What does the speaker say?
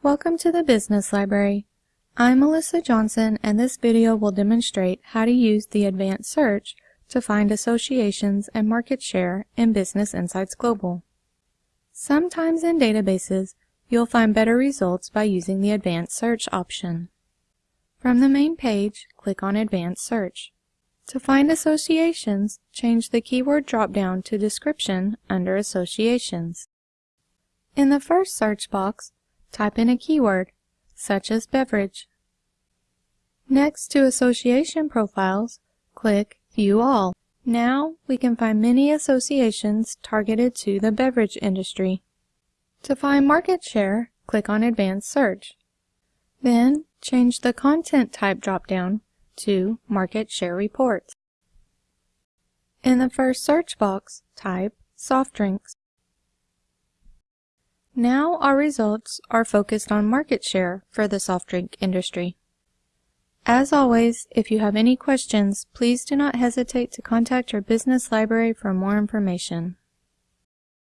Welcome to the Business Library. I'm Melissa Johnson and this video will demonstrate how to use the Advanced Search to find associations and market share in Business Insights Global. Sometimes in databases, you'll find better results by using the Advanced Search option. From the main page, click on Advanced Search. To find associations, change the keyword drop-down to Description under Associations. In the first search box, type in a keyword, such as beverage. Next to Association Profiles, click View All. Now we can find many associations targeted to the beverage industry. To find market share, click on Advanced Search. Then change the Content Type drop-down to Market Share Reports. In the first search box, type soft drinks. Now our results are focused on market share for the soft drink industry. As always, if you have any questions, please do not hesitate to contact your business library for more information.